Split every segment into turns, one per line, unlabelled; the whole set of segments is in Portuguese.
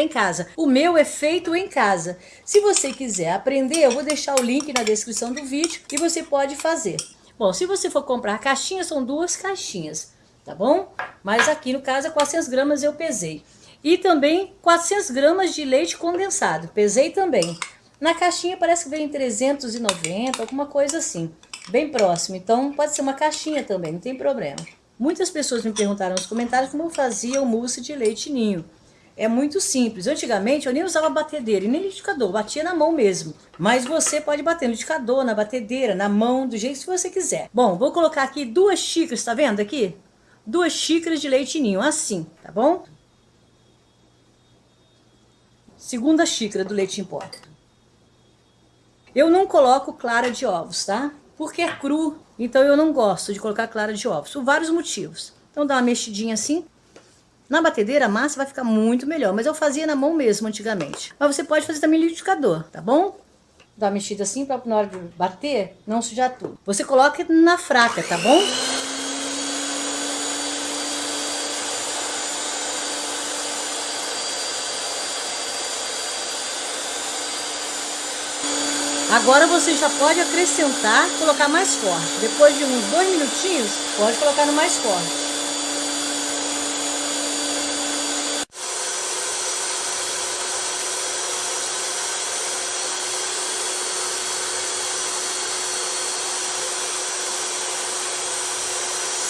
em casa. O meu é feito em casa. Se você quiser aprender, eu vou deixar o link na descrição do vídeo e você pode fazer. Bom, se você for comprar caixinha, são duas caixinhas, tá bom? Mas aqui no caso é 400 gramas eu pesei. E também 400 gramas de leite condensado, pesei também. Na caixinha parece que vem 390, alguma coisa assim, bem próximo. Então pode ser uma caixinha também, não tem problema. Muitas pessoas me perguntaram nos comentários como eu fazia o mousse de leite ninho. É muito simples. Antigamente eu nem usava batedeira e nem liquidificador, batia na mão mesmo. Mas você pode bater no liquidificador, na batedeira, na mão, do jeito que você quiser. Bom, vou colocar aqui duas xícaras, tá vendo aqui? Duas xícaras de leite ninho, assim, tá bom? Segunda xícara do leite em pó. Eu não coloco clara de ovos, tá? Porque é cru, então eu não gosto de colocar clara de ovos, por vários motivos. Então dá uma mexidinha assim. Na batedeira a massa vai ficar muito melhor, mas eu fazia na mão mesmo antigamente. Mas você pode fazer também liquidificador, tá bom? Dá uma mexida assim para na hora de bater não sujar tudo. Você coloca na fraca, tá bom? Agora você já pode acrescentar, colocar mais forte. Depois de uns dois minutinhos, pode colocar no mais forte.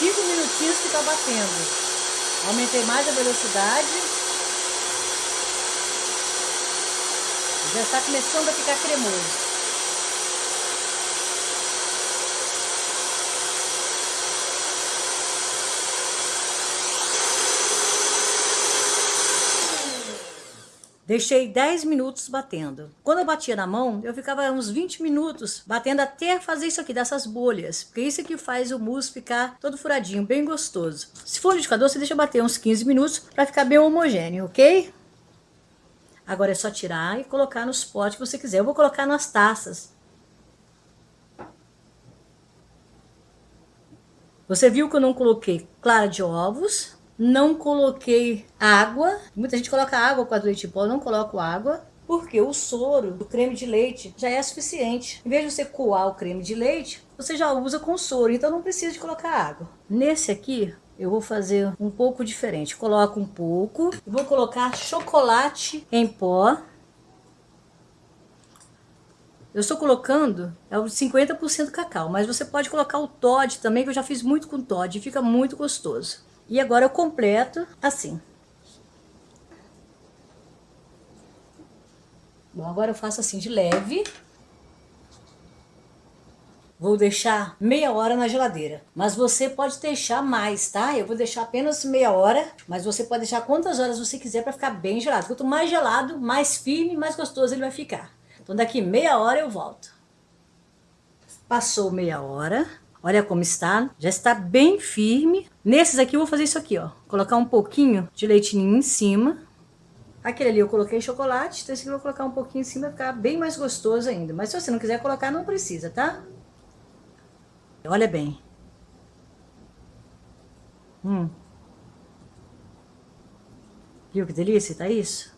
Cinco minutinhos fica batendo. Aumentei mais a velocidade. Já está começando a ficar cremoso. Deixei 10 minutos batendo. Quando eu batia na mão, eu ficava uns 20 minutos batendo até fazer isso aqui, dessas bolhas. Porque isso que faz o mousse ficar todo furadinho, bem gostoso. Se for liquidificador, você deixa bater uns 15 minutos para ficar bem homogêneo, ok? Agora é só tirar e colocar nos potes que você quiser. Eu vou colocar nas taças. Você viu que eu não coloquei clara de ovos, não coloquei água. Muita gente coloca água com a leite em pó, não coloco água. Porque o soro do creme de leite já é suficiente. Em vez de você coar o creme de leite, você já usa com soro, então não precisa de colocar água. Nesse aqui, eu vou fazer um pouco diferente. Coloco um pouco, vou colocar chocolate em pó. Eu estou colocando é o 50% cacau, mas você pode colocar o Todd também, que eu já fiz muito com Todd, fica muito gostoso. E agora eu completo assim. Bom, agora eu faço assim de leve. Vou deixar meia hora na geladeira. Mas você pode deixar mais, tá? Eu vou deixar apenas meia hora, mas você pode deixar quantas horas você quiser para ficar bem gelado. Quanto mais gelado, mais firme, mais gostoso ele vai ficar. Então daqui meia hora eu volto. Passou meia hora. Olha como está, já está bem firme. Nesses aqui eu vou fazer isso aqui, ó. Colocar um pouquinho de leitinho em cima. Aquele ali eu coloquei chocolate, então esse aqui eu vou colocar um pouquinho em cima para ficar bem mais gostoso ainda. Mas se você não quiser colocar, não precisa, tá? Olha bem. Hum. Viu que delícia, tá isso?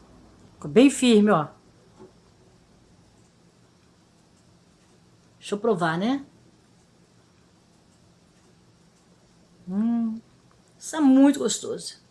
Ficou bem firme, ó. Deixa eu provar, né? Hum, está muito gostoso.